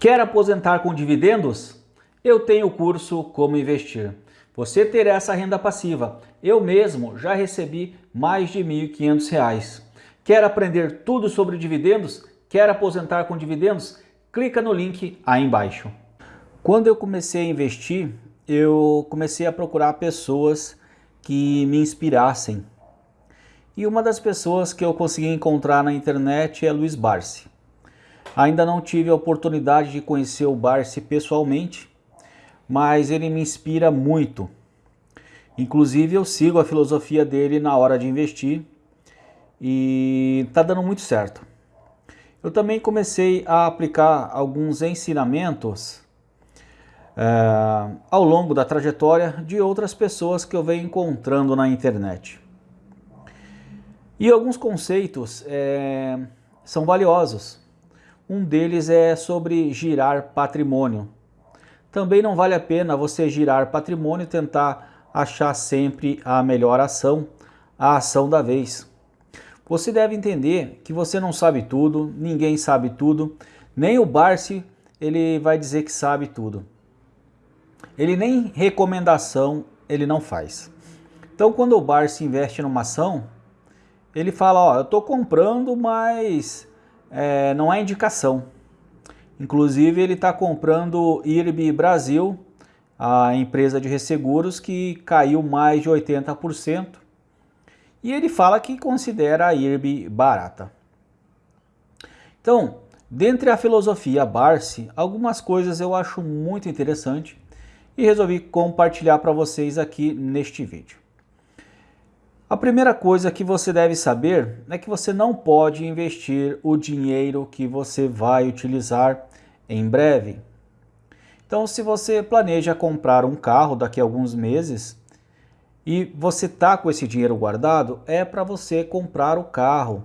Quer aposentar com dividendos? Eu tenho o curso Como Investir. Você terá essa renda passiva. Eu mesmo já recebi mais de R$ 1.500. Quer aprender tudo sobre dividendos? Quer aposentar com dividendos? Clica no link aí embaixo. Quando eu comecei a investir, eu comecei a procurar pessoas que me inspirassem. E uma das pessoas que eu consegui encontrar na internet é Luiz Barsi. Ainda não tive a oportunidade de conhecer o Barsi pessoalmente, mas ele me inspira muito. Inclusive eu sigo a filosofia dele na hora de investir e está dando muito certo. Eu também comecei a aplicar alguns ensinamentos é, ao longo da trajetória de outras pessoas que eu venho encontrando na internet. E alguns conceitos é, são valiosos. Um deles é sobre girar patrimônio. Também não vale a pena você girar patrimônio e tentar achar sempre a melhor ação, a ação da vez. Você deve entender que você não sabe tudo, ninguém sabe tudo, nem o Barsi ele vai dizer que sabe tudo. Ele nem recomendação ele não faz. Então quando o Barsi investe numa ação, ele fala, ó, eu estou comprando, mas é, não é indicação. Inclusive ele está comprando IRB Brasil, a empresa de resseguros que caiu mais de 80%. E ele fala que considera a IRB barata. Então, dentre a filosofia Barsi, algumas coisas eu acho muito interessante e resolvi compartilhar para vocês aqui neste vídeo. A primeira coisa que você deve saber é que você não pode investir o dinheiro que você vai utilizar em breve. Então, se você planeja comprar um carro daqui a alguns meses e você está com esse dinheiro guardado, é para você comprar o carro.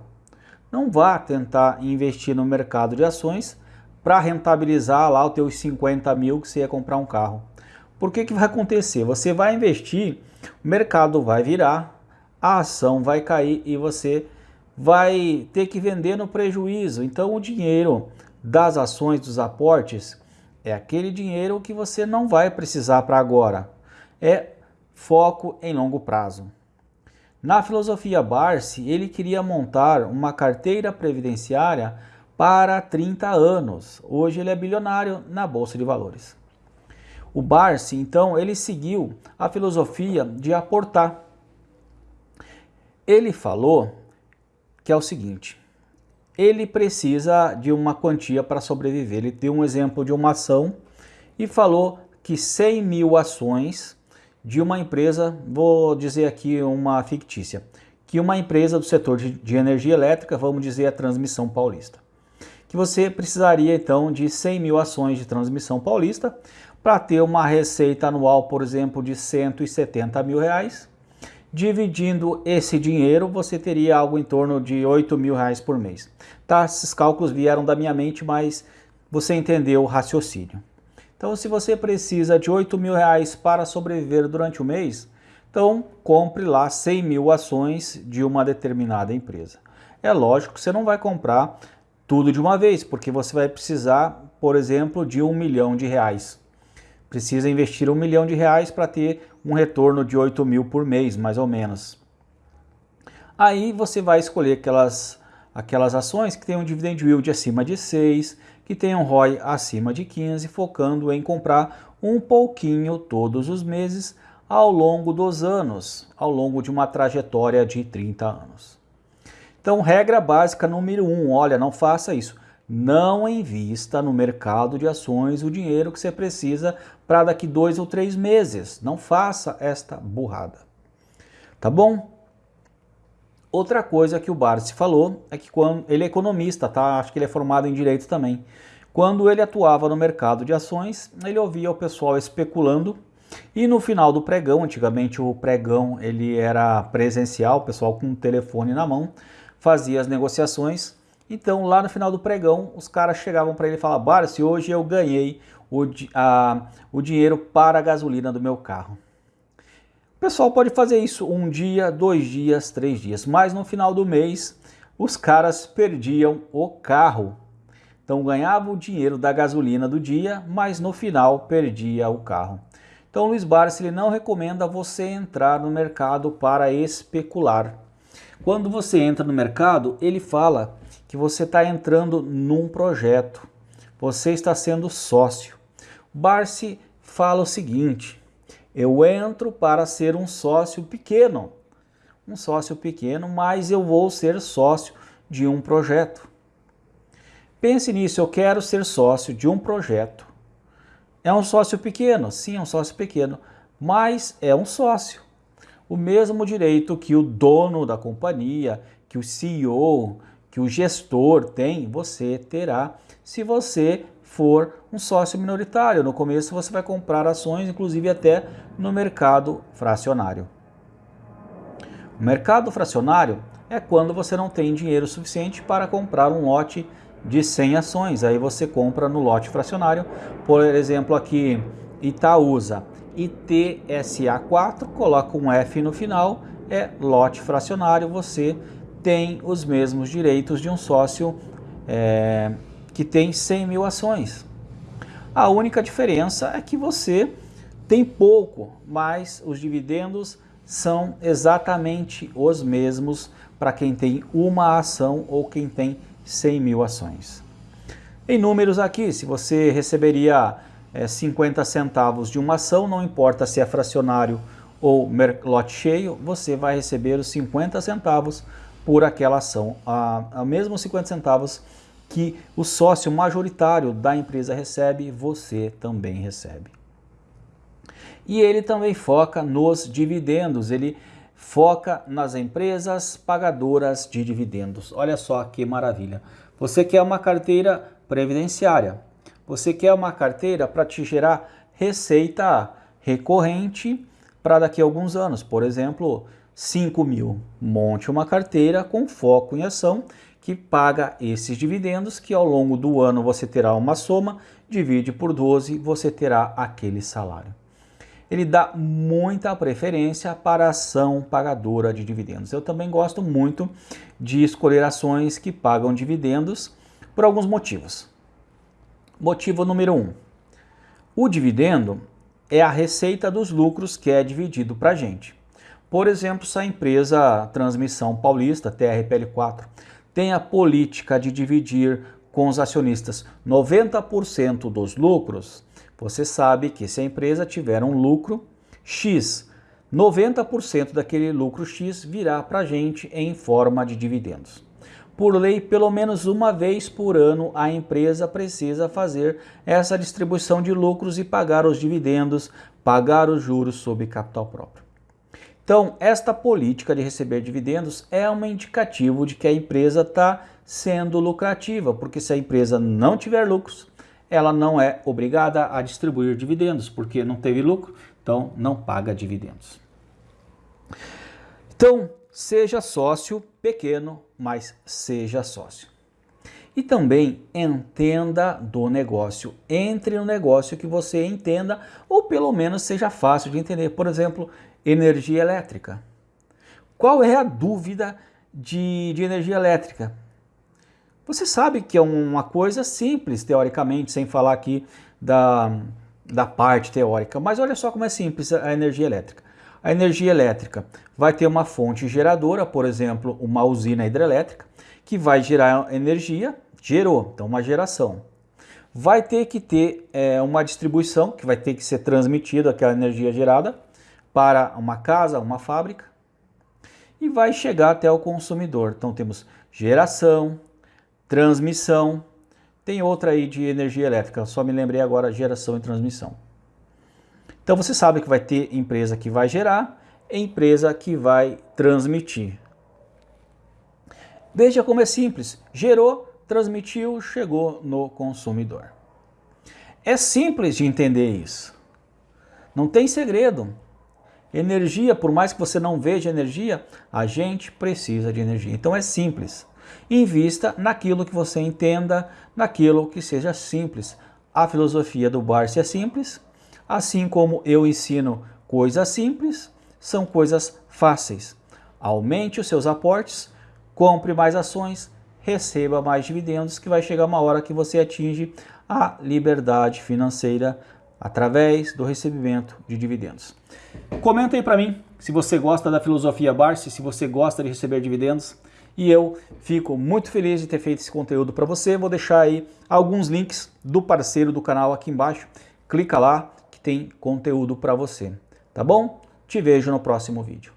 Não vá tentar investir no mercado de ações para rentabilizar lá os teus 50 mil que você ia comprar um carro. Por que, que vai acontecer? Você vai investir, o mercado vai virar, a ação vai cair e você vai ter que vender no prejuízo. Então o dinheiro das ações, dos aportes, é aquele dinheiro que você não vai precisar para agora. É foco em longo prazo. Na filosofia Barsi, ele queria montar uma carteira previdenciária para 30 anos. Hoje ele é bilionário na Bolsa de Valores. O Barsi, então, ele seguiu a filosofia de aportar. Ele falou que é o seguinte, ele precisa de uma quantia para sobreviver. Ele deu um exemplo de uma ação e falou que 100 mil ações de uma empresa, vou dizer aqui uma fictícia, que uma empresa do setor de, energia elétrica, vamos dizer a Transmissão Paulista, que você precisaria então de 100 mil ações de Transmissão Paulista para ter uma receita anual, por exemplo, de 170 mil reais, Dividindo esse dinheiro, você teria algo em torno de 8 mil reais por mês. Tá, esses cálculos vieram da minha mente, mas você entendeu o raciocínio. Então, se você precisa de 8 mil reais para sobreviver durante o mês, então compre lá 100 mil ações de uma determinada empresa. É lógico que você não vai comprar tudo de uma vez, porque você vai precisar, por exemplo, de um milhão de reais precisa investir um milhão de reais para ter um retorno de 8 mil por mês, mais ou menos. Aí você vai escolher aquelas, aquelas ações que tenham um dividend yield acima de 6, que tenham ROI acima de 15, focando em comprar um pouquinho todos os meses ao longo dos anos, ao longo de uma trajetória de 30 anos. Então, regra básica número 1, um, olha, não faça isso. Não invista no mercado de ações o dinheiro que você precisa para daqui dois ou três meses. Não faça esta burrada. Tá bom? Outra coisa que o Barsi falou é que quando ele é economista, tá? Acho que ele é formado em direito também. Quando ele atuava no mercado de ações, ele ouvia o pessoal especulando e no final do pregão, antigamente o pregão ele era presencial, o pessoal com o telefone na mão fazia as negociações então, lá no final do pregão, os caras chegavam para ele e falavam, Barsi, hoje eu ganhei o, a, o dinheiro para a gasolina do meu carro. O pessoal pode fazer isso um dia, dois dias, três dias, mas no final do mês, os caras perdiam o carro. Então ganhava o dinheiro da gasolina do dia, mas no final perdia o carro. Então Luiz Barsi ele não recomenda você entrar no mercado para especular. Quando você entra no mercado, ele fala que você está entrando num projeto. Você está sendo sócio. Barsi fala o seguinte, eu entro para ser um sócio pequeno. Um sócio pequeno, mas eu vou ser sócio de um projeto. Pense nisso, eu quero ser sócio de um projeto. É um sócio pequeno? Sim, é um sócio pequeno, mas é um sócio. O mesmo direito que o dono da companhia, que o CEO, que o gestor tem, você terá se você for um sócio minoritário. No começo você vai comprar ações, inclusive até no mercado fracionário. O mercado fracionário é quando você não tem dinheiro suficiente para comprar um lote de 100 ações. Aí você compra no lote fracionário, por exemplo aqui Itaúsa ITSA4, coloca um F no final, é lote fracionário, você tem os mesmos direitos de um sócio é, que tem 100 mil ações. A única diferença é que você tem pouco, mas os dividendos são exatamente os mesmos para quem tem uma ação ou quem tem 100 mil ações. Em números aqui, se você receberia é, 50 centavos de uma ação, não importa se é fracionário ou lote cheio, você vai receber os 50 centavos por aquela ação. A, a mesmo 50 centavos que o sócio majoritário da empresa recebe, você também recebe. E ele também foca nos dividendos, ele foca nas empresas pagadoras de dividendos. Olha só que maravilha. Você quer uma carteira previdenciária, você quer uma carteira para te gerar receita recorrente para daqui a alguns anos, por exemplo, 5 mil. Monte uma carteira com foco em ação que paga esses dividendos que ao longo do ano você terá uma soma, divide por 12, você terá aquele salário ele dá muita preferência para a ação pagadora de dividendos. Eu também gosto muito de escolher ações que pagam dividendos por alguns motivos. Motivo número 1. Um, o dividendo é a receita dos lucros que é dividido para a gente. Por exemplo, se a empresa Transmissão Paulista, TRPL4, tem a política de dividir com os acionistas 90% dos lucros, você sabe que se a empresa tiver um lucro X, 90% daquele lucro X virá para a gente em forma de dividendos. Por lei, pelo menos uma vez por ano, a empresa precisa fazer essa distribuição de lucros e pagar os dividendos, pagar os juros sobre capital próprio. Então, esta política de receber dividendos é um indicativo de que a empresa está sendo lucrativa, porque se a empresa não tiver lucros, ela não é obrigada a distribuir dividendos, porque não teve lucro, então não paga dividendos. Então, seja sócio pequeno, mas seja sócio. E também entenda do negócio. Entre no negócio que você entenda, ou pelo menos seja fácil de entender. Por exemplo, energia elétrica. Qual é a dúvida de, de energia elétrica? Você sabe que é uma coisa simples, teoricamente, sem falar aqui da, da parte teórica, mas olha só como é simples a energia elétrica. A energia elétrica vai ter uma fonte geradora, por exemplo, uma usina hidrelétrica, que vai gerar energia, gerou, então uma geração. Vai ter que ter é, uma distribuição, que vai ter que ser transmitida aquela energia gerada para uma casa, uma fábrica, e vai chegar até o consumidor. Então temos geração, transmissão, tem outra aí de energia elétrica, só me lembrei agora geração e transmissão. Então você sabe que vai ter empresa que vai gerar e empresa que vai transmitir. Veja como é simples, gerou, transmitiu, chegou no consumidor. É simples de entender isso. Não tem segredo. Energia, por mais que você não veja energia, a gente precisa de energia. Então é simples. Invista naquilo que você entenda, naquilo que seja simples. A filosofia do Barsi é simples, assim como eu ensino coisas simples, são coisas fáceis. Aumente os seus aportes, compre mais ações, receba mais dividendos, que vai chegar uma hora que você atinge a liberdade financeira através do recebimento de dividendos. Comenta aí para mim se você gosta da filosofia Barsi, se você gosta de receber dividendos. E eu fico muito feliz de ter feito esse conteúdo para você. Vou deixar aí alguns links do parceiro do canal aqui embaixo. Clica lá que tem conteúdo para você. Tá bom? Te vejo no próximo vídeo.